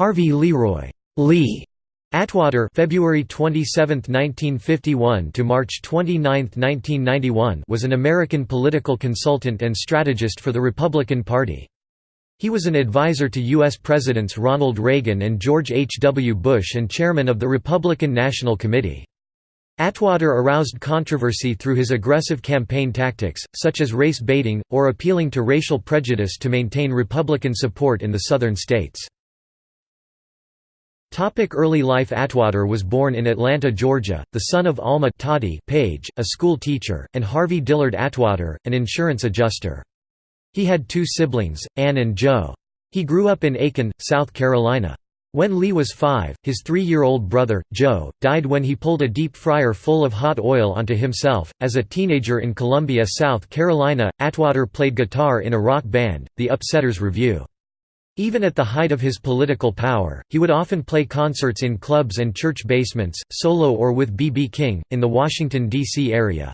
Harvey Leroy Lee Atwater February 27, 1951 to March 29, 1991 was an American political consultant and strategist for the Republican Party. He was an advisor to U.S. Presidents Ronald Reagan and George H. W. Bush and chairman of the Republican National Committee. Atwater aroused controversy through his aggressive campaign tactics, such as race baiting, or appealing to racial prejudice to maintain Republican support in the southern states. Topic early life Atwater was born in Atlanta, Georgia, the son of Alma Toddy Page, a school teacher, and Harvey Dillard Atwater, an insurance adjuster. He had two siblings, Ann and Joe. He grew up in Aiken, South Carolina. When Lee was five, his three-year-old brother, Joe, died when he pulled a deep fryer full of hot oil onto himself. As a teenager in Columbia, South Carolina, Atwater played guitar in a rock band, the Upsetters Revue. Even at the height of his political power, he would often play concerts in clubs and church basements, solo or with B.B. King, in the Washington, D.C. area.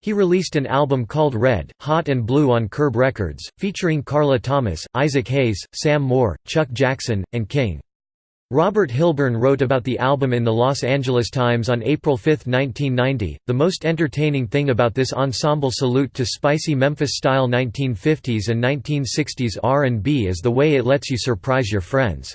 He released an album called Red, Hot and Blue on Curb Records, featuring Carla Thomas, Isaac Hayes, Sam Moore, Chuck Jackson, and King. Robert Hilburn wrote about the album in the Los Angeles Times on April 5, 1990. The most entertaining thing about this ensemble salute to spicy Memphis-style 1950s and 1960s R&B is the way it lets you surprise your friends.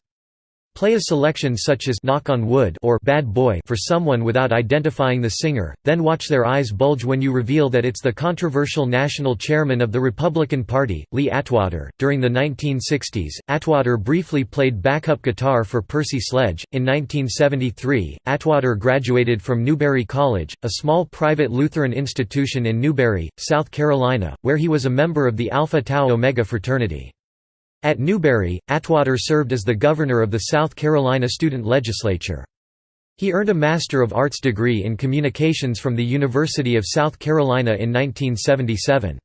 Play a selection such as Knock on Wood or Bad Boy for someone without identifying the singer, then watch their eyes bulge when you reveal that it's the controversial national chairman of the Republican Party, Lee Atwater. During the 1960s, Atwater briefly played backup guitar for Percy Sledge. In 1973, Atwater graduated from Newberry College, a small private Lutheran institution in Newberry, South Carolina, where he was a member of the Alpha Tau Omega fraternity. At Newberry, Atwater served as the governor of the South Carolina Student Legislature. He earned a Master of Arts degree in Communications from the University of South Carolina in 1977.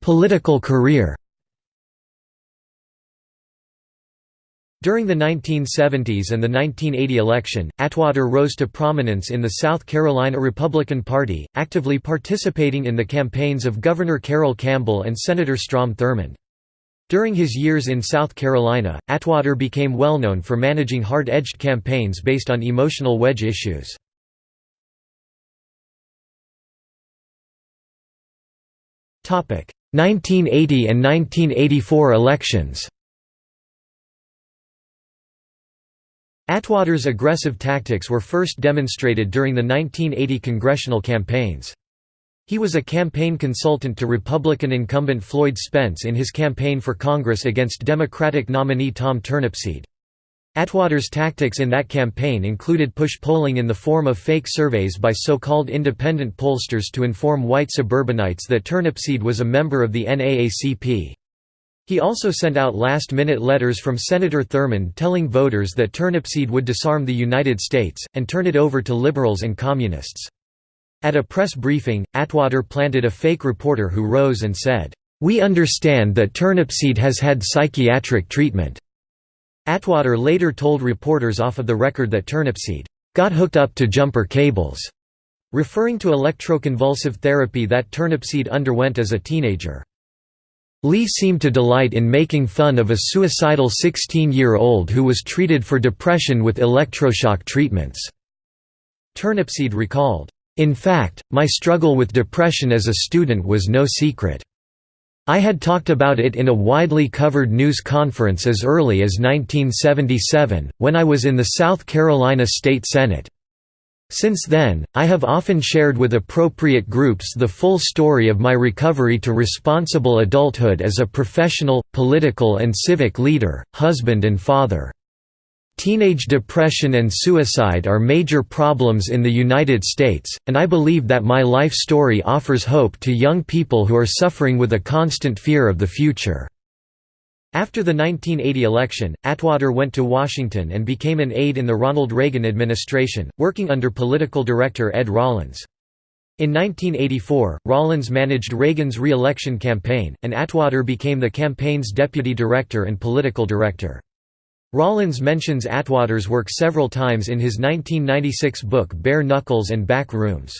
Political career During the 1970s and the 1980 election, Atwater rose to prominence in the South Carolina Republican Party, actively participating in the campaigns of Governor Carroll Campbell and Senator Strom Thurmond. During his years in South Carolina, Atwater became well known for managing hard-edged campaigns based on emotional wedge issues. Topic: 1980 and 1984 elections. Atwater's aggressive tactics were first demonstrated during the 1980 congressional campaigns. He was a campaign consultant to Republican incumbent Floyd Spence in his campaign for Congress against Democratic nominee Tom Turnipseed. Atwater's tactics in that campaign included push polling in the form of fake surveys by so-called independent pollsters to inform white suburbanites that Turnipseed was a member of the NAACP. He also sent out last-minute letters from Senator Thurmond telling voters that Turnipseed would disarm the United States, and turn it over to liberals and communists. At a press briefing, Atwater planted a fake reporter who rose and said, "'We understand that Turnipseed has had psychiatric treatment." Atwater later told reporters off of the record that Turnipseed, "'got hooked up to jumper cables'", referring to electroconvulsive therapy that Turnipseed underwent as a teenager. Lee seemed to delight in making fun of a suicidal 16-year-old who was treated for depression with electroshock treatments. Turnipseed recalled, "...in fact, my struggle with depression as a student was no secret. I had talked about it in a widely covered news conference as early as 1977, when I was in the South Carolina State Senate. Since then, I have often shared with appropriate groups the full story of my recovery to responsible adulthood as a professional, political and civic leader, husband and father. Teenage depression and suicide are major problems in the United States, and I believe that my life story offers hope to young people who are suffering with a constant fear of the future. After the 1980 election, Atwater went to Washington and became an aide in the Ronald Reagan administration, working under political director Ed Rollins. In 1984, Rollins managed Reagan's re-election campaign, and Atwater became the campaign's deputy director and political director. Rollins mentions Atwater's work several times in his 1996 book Bare Knuckles and Back Rooms.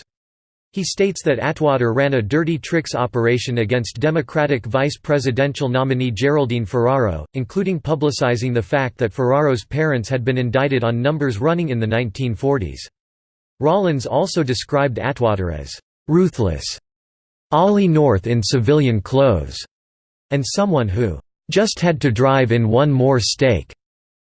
He states that Atwater ran a dirty tricks operation against Democratic vice presidential nominee Geraldine Ferraro, including publicizing the fact that Ferraro's parents had been indicted on numbers running in the 1940s. Rollins also described Atwater as ruthless, Ollie North in civilian clothes, and someone who just had to drive in one more stake.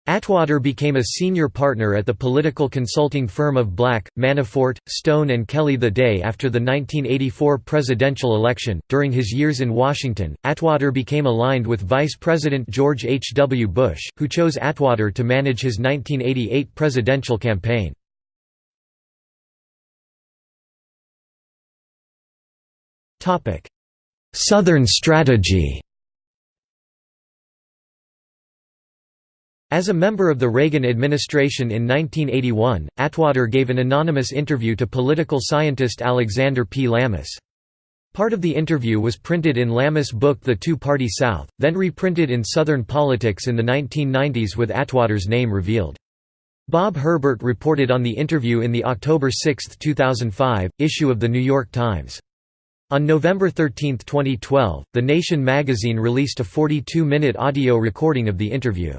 Atwater became a senior partner at the political consulting firm of Black, Manafort, Stone and Kelly the day after the 1984 presidential election. During his years in Washington, Atwater became aligned with Vice President George H. W. Bush, who chose Atwater to manage his 1988 presidential campaign. Southern strategy As a member of the Reagan administration in 1981, Atwater gave an anonymous interview to political scientist Alexander P. Lamis. Part of the interview was printed in Lamis' book The Two-Party South, then reprinted in Southern Politics in the 1990s with Atwater's name revealed. Bob Herbert reported on the interview in the October 6, 2005, issue of The New York Times. On November 13, 2012, The Nation magazine released a 42-minute audio recording of the interview.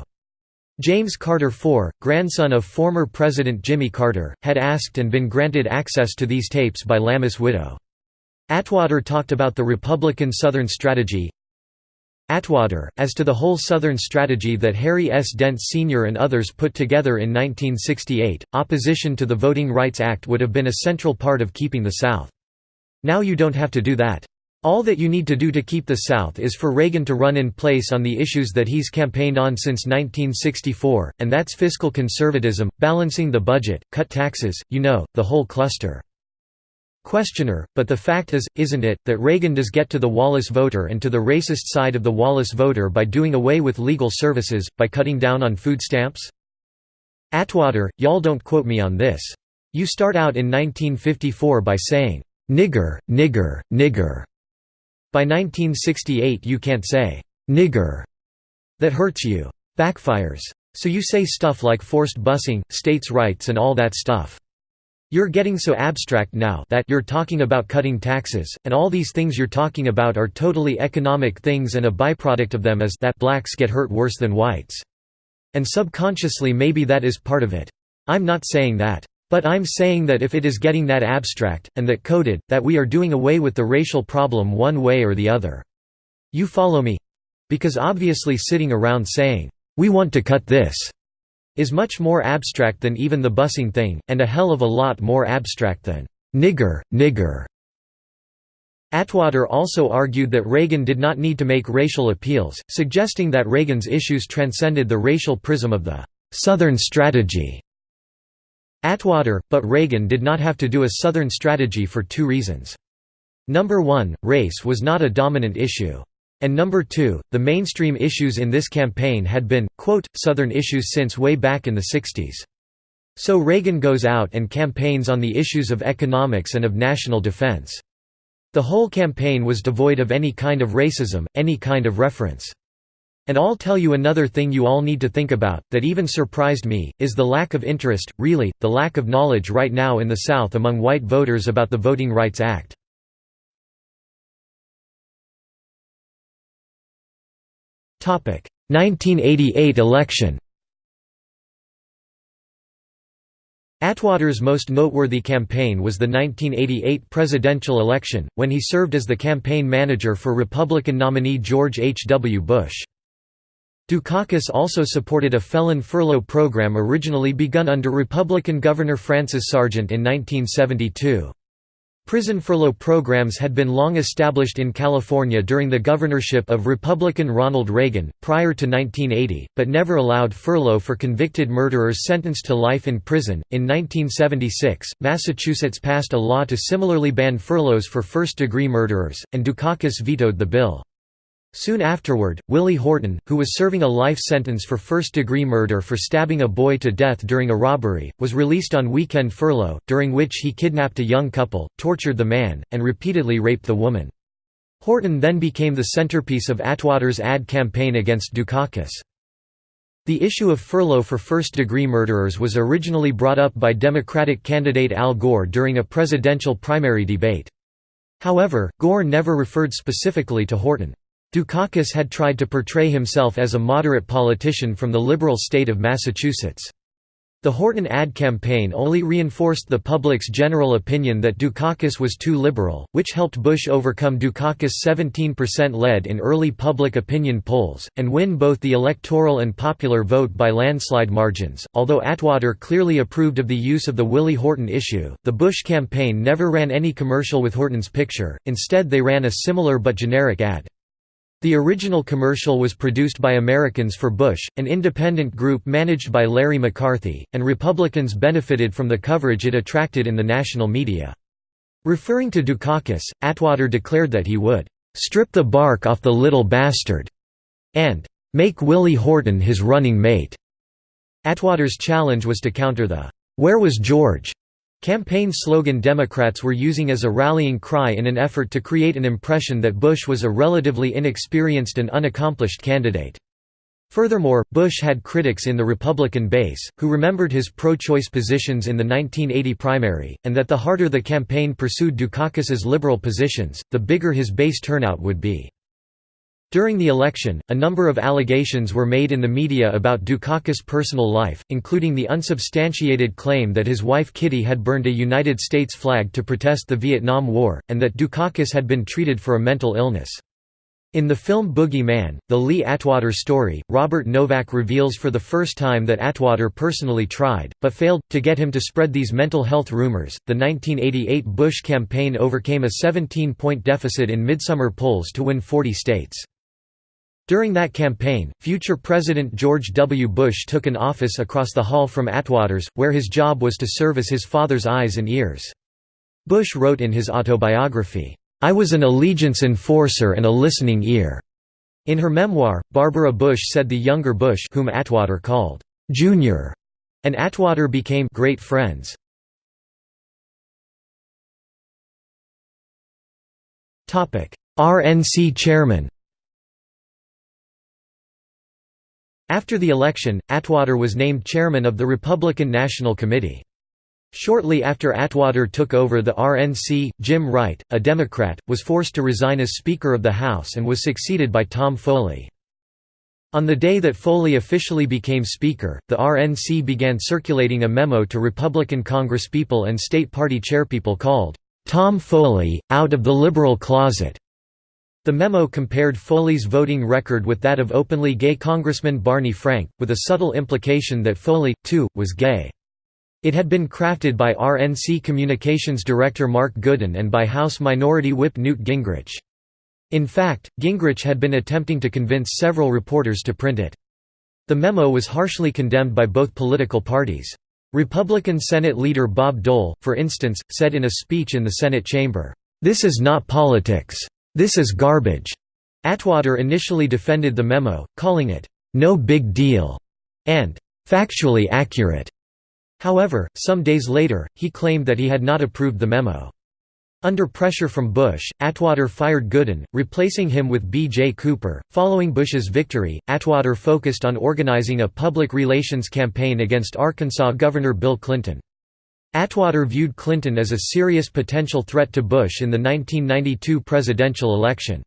James Carter IV, grandson of former President Jimmy Carter, had asked and been granted access to these tapes by Lamis' widow. Atwater talked about the Republican Southern strategy. Atwater, as to the whole Southern strategy that Harry S. Dent Sr. and others put together in 1968, opposition to the Voting Rights Act would have been a central part of keeping the South. Now you don't have to do that. All that you need to do to keep the South is for Reagan to run in place on the issues that he's campaigned on since 1964, and that's fiscal conservatism, balancing the budget, cut taxes, you know, the whole cluster. Questioner, but the fact is, isn't it, that Reagan does get to the Wallace voter and to the racist side of the Wallace voter by doing away with legal services, by cutting down on food stamps? Atwater, y'all don't quote me on this. You start out in 1954 by saying, "'nigger, nigger, nigger' By 1968 you can't say, "'nigger' that hurts you. Backfires. So you say stuff like forced busing, states' rights and all that stuff. You're getting so abstract now that you're talking about cutting taxes, and all these things you're talking about are totally economic things and a byproduct of them is that blacks get hurt worse than whites. And subconsciously maybe that is part of it. I'm not saying that. But I'm saying that if it is getting that abstract, and that coded, that we are doing away with the racial problem one way or the other. You follow me? Because obviously sitting around saying, "'We want to cut this' is much more abstract than even the busing thing, and a hell of a lot more abstract than, "'nigger, nigger' Atwater also argued that Reagan did not need to make racial appeals, suggesting that Reagan's issues transcended the racial prism of the «Southern strategy» Atwater, but Reagan did not have to do a Southern strategy for two reasons. Number one, race was not a dominant issue. And number two, the mainstream issues in this campaign had been, quote, Southern issues since way back in the 60s. So Reagan goes out and campaigns on the issues of economics and of national defense. The whole campaign was devoid of any kind of racism, any kind of reference. And I'll tell you another thing you all need to think about, that even surprised me, is the lack of interest, really, the lack of knowledge right now in the South among white voters about the Voting Rights Act. Topic: 1988 election. Atwater's most noteworthy campaign was the 1988 presidential election, when he served as the campaign manager for Republican nominee George H. W. Bush. Dukakis also supported a felon furlough program originally begun under Republican Governor Francis Sargent in 1972. Prison furlough programs had been long established in California during the governorship of Republican Ronald Reagan, prior to 1980, but never allowed furlough for convicted murderers sentenced to life in prison. In 1976, Massachusetts passed a law to similarly ban furloughs for first degree murderers, and Dukakis vetoed the bill. Soon afterward, Willie Horton, who was serving a life sentence for first-degree murder for stabbing a boy to death during a robbery, was released on weekend furlough, during which he kidnapped a young couple, tortured the man, and repeatedly raped the woman. Horton then became the centerpiece of Atwater's ad campaign against Dukakis. The issue of furlough for first-degree murderers was originally brought up by Democratic candidate Al Gore during a presidential primary debate. However, Gore never referred specifically to Horton. Dukakis had tried to portray himself as a moderate politician from the liberal state of Massachusetts. The Horton ad campaign only reinforced the public's general opinion that Dukakis was too liberal, which helped Bush overcome Dukakis' 17% lead in early public opinion polls, and win both the electoral and popular vote by landslide margins. Although Atwater clearly approved of the use of the Willie Horton issue, the Bush campaign never ran any commercial with Horton's picture, instead, they ran a similar but generic ad. The original commercial was produced by Americans for Bush, an independent group managed by Larry McCarthy, and Republicans benefited from the coverage it attracted in the national media. Referring to Dukakis, Atwater declared that he would "...strip the bark off the little bastard," and "...make Willie Horton his running mate." Atwater's challenge was to counter the "...where was George?" Campaign slogan Democrats were using as a rallying cry in an effort to create an impression that Bush was a relatively inexperienced and unaccomplished candidate. Furthermore, Bush had critics in the Republican base, who remembered his pro-choice positions in the 1980 primary, and that the harder the campaign pursued Dukakis's liberal positions, the bigger his base turnout would be. During the election, a number of allegations were made in the media about Dukakis' personal life, including the unsubstantiated claim that his wife Kitty had burned a United States flag to protest the Vietnam War, and that Dukakis had been treated for a mental illness. In the film Boogie Man, the Lee Atwater story, Robert Novak reveals for the first time that Atwater personally tried, but failed, to get him to spread these mental health rumors. The 1988 Bush campaign overcame a 17 point deficit in midsummer polls to win 40 states. During that campaign, future President George W. Bush took an office across the hall from Atwater's, where his job was to serve as his father's eyes and ears. Bush wrote in his autobiography, "'I was an allegiance enforcer and a listening ear." In her memoir, Barbara Bush said the younger Bush whom Atwater called, "'Junior' and Atwater became great friends. RNC chairman After the election, Atwater was named chairman of the Republican National Committee. Shortly after Atwater took over the RNC, Jim Wright, a Democrat, was forced to resign as Speaker of the House and was succeeded by Tom Foley. On the day that Foley officially became Speaker, the RNC began circulating a memo to Republican congresspeople and state party chairpeople called, "'Tom Foley, Out of the Liberal Closet' The memo compared Foley's voting record with that of openly gay Congressman Barney Frank, with a subtle implication that Foley, too, was gay. It had been crafted by RNC Communications Director Mark Goodin and by House Minority Whip Newt Gingrich. In fact, Gingrich had been attempting to convince several reporters to print it. The memo was harshly condemned by both political parties. Republican Senate leader Bob Dole, for instance, said in a speech in the Senate chamber, "...this is not politics. This is garbage. Atwater initially defended the memo, calling it, no big deal, and factually accurate. However, some days later, he claimed that he had not approved the memo. Under pressure from Bush, Atwater fired Goodin, replacing him with B. J. Cooper. Following Bush's victory, Atwater focused on organizing a public relations campaign against Arkansas Governor Bill Clinton. Atwater viewed Clinton as a serious potential threat to Bush in the 1992 presidential election.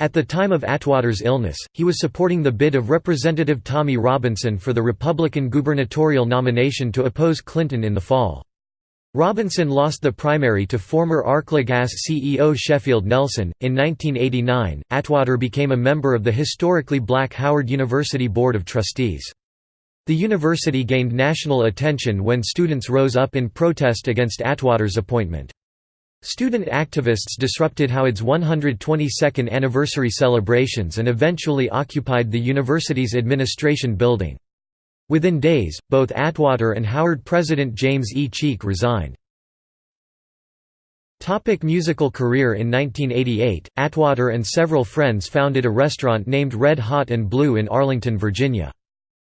At the time of Atwater's illness, he was supporting the bid of Representative Tommy Robinson for the Republican gubernatorial nomination to oppose Clinton in the fall. Robinson lost the primary to former Arkla Gas CEO Sheffield Nelson. In 1989, Atwater became a member of the historically black Howard University Board of Trustees. The university gained national attention when students rose up in protest against Atwater's appointment. Student activists disrupted Howard's 122nd anniversary celebrations and eventually occupied the university's administration building. Within days, both Atwater and Howard president James E. Cheek resigned. Topic musical career In 1988, Atwater and several friends founded a restaurant named Red Hot and Blue in Arlington, Virginia.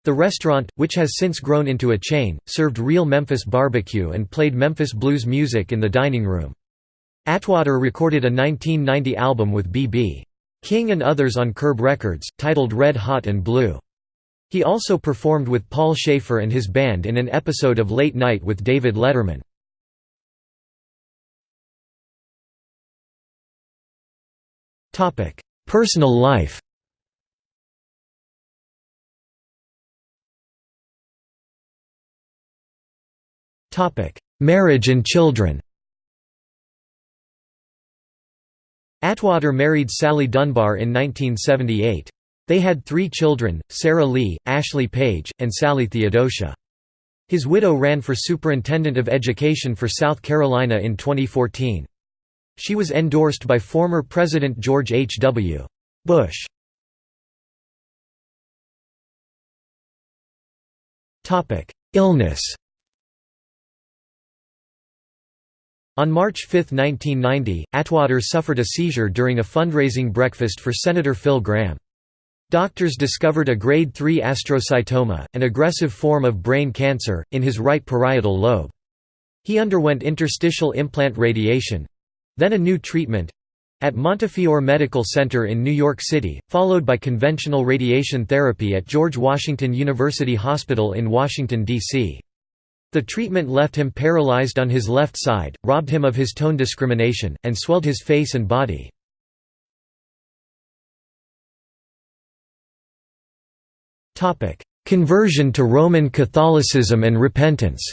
The restaurant, which has since grown into a chain, served real Memphis barbecue and played Memphis blues music in the dining room. Atwater recorded a 1990 album with B.B. King and others on Curb Records, titled Red Hot and Blue. He also performed with Paul Shaffer and his band in an episode of Late Night with David Letterman. Personal life Marriage and children Atwater married Sally Dunbar in 1978. They had three children, Sarah Lee, Ashley Page, and Sally Theodosia. His widow ran for Superintendent of Education for South Carolina in 2014. She was endorsed by former President George H. W. Bush. Illness On March 5, 1990, Atwater suffered a seizure during a fundraising breakfast for Senator Phil Gramm. Doctors discovered a grade 3 astrocytoma, an aggressive form of brain cancer, in his right parietal lobe. He underwent interstitial implant radiation—then a new treatment—at Montefiore Medical Center in New York City, followed by conventional radiation therapy at George Washington University Hospital in Washington, D.C. The treatment left him paralyzed on his left side, robbed him of his tone discrimination, and swelled his face and body. Conversion to Roman Catholicism and repentance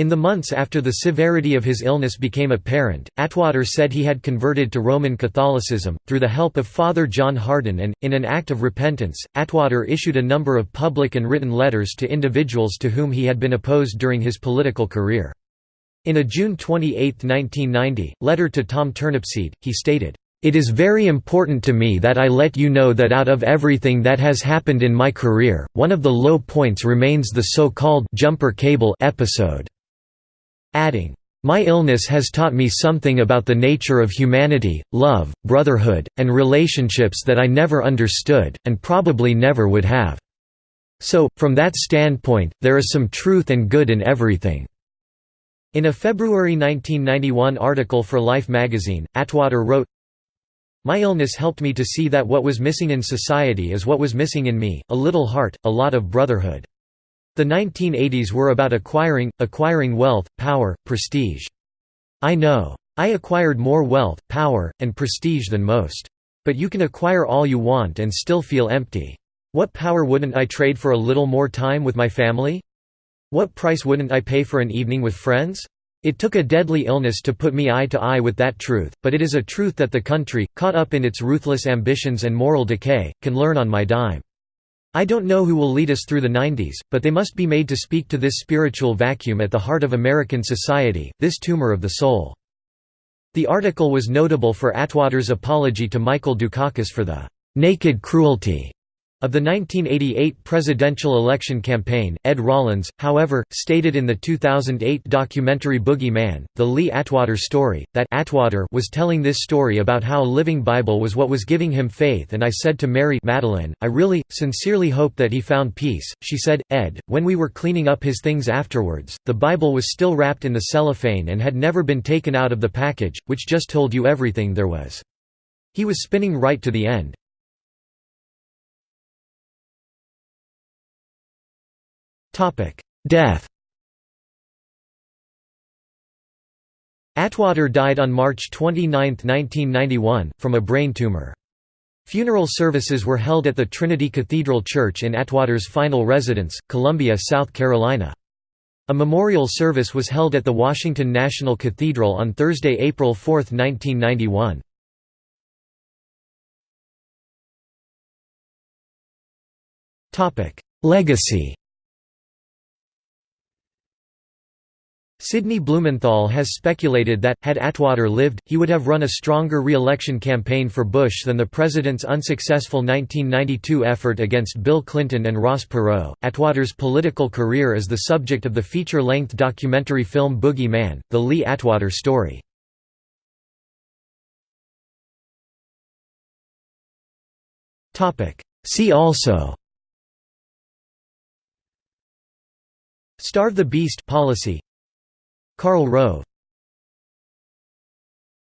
In the months after the severity of his illness became apparent, Atwater said he had converted to Roman Catholicism, through the help of Father John Hardon and, in an act of repentance, Atwater issued a number of public and written letters to individuals to whom he had been opposed during his political career. In a June 28, 1990, letter to Tom Turnipseed, he stated, it is very important to me that I let you know that out of everything that has happened in my career, one of the low points remains the so-called jumper cable episode adding, "...my illness has taught me something about the nature of humanity, love, brotherhood, and relationships that I never understood, and probably never would have. So, from that standpoint, there is some truth and good in everything." In a February 1991 article for Life magazine, Atwater wrote, My illness helped me to see that what was missing in society is what was missing in me, a little heart, a lot of brotherhood. The 1980s were about acquiring, acquiring wealth, power, prestige. I know. I acquired more wealth, power, and prestige than most. But you can acquire all you want and still feel empty. What power wouldn't I trade for a little more time with my family? What price wouldn't I pay for an evening with friends? It took a deadly illness to put me eye to eye with that truth, but it is a truth that the country, caught up in its ruthless ambitions and moral decay, can learn on my dime. I don't know who will lead us through the 90s, but they must be made to speak to this spiritual vacuum at the heart of American society, this tumor of the soul. The article was notable for Atwater's apology to Michael Dukakis for the naked cruelty of the 1988 presidential election campaign, Ed Rollins, however, stated in the 2008 documentary Boogie Man, The Lee Atwater Story, that Atwater was telling this story about how a living Bible was what was giving him faith and I said to Mary Matalin, I really, sincerely hope that he found peace. She said, Ed, when we were cleaning up his things afterwards, the Bible was still wrapped in the cellophane and had never been taken out of the package, which just told you everything there was. He was spinning right to the end. Death Atwater died on March 29, 1991, from a brain tumor. Funeral services were held at the Trinity Cathedral Church in Atwater's final residence, Columbia, South Carolina. A memorial service was held at the Washington National Cathedral on Thursday, April 4, 1991. Legacy Sidney Blumenthal has speculated that, had Atwater lived, he would have run a stronger re-election campaign for Bush than the president's unsuccessful 1992 effort against Bill Clinton and Ross Perot. Atwater's political career is the subject of the feature-length documentary film Boogie Man, The Lee Atwater Story. See also Starve the Beast policy Karl Rove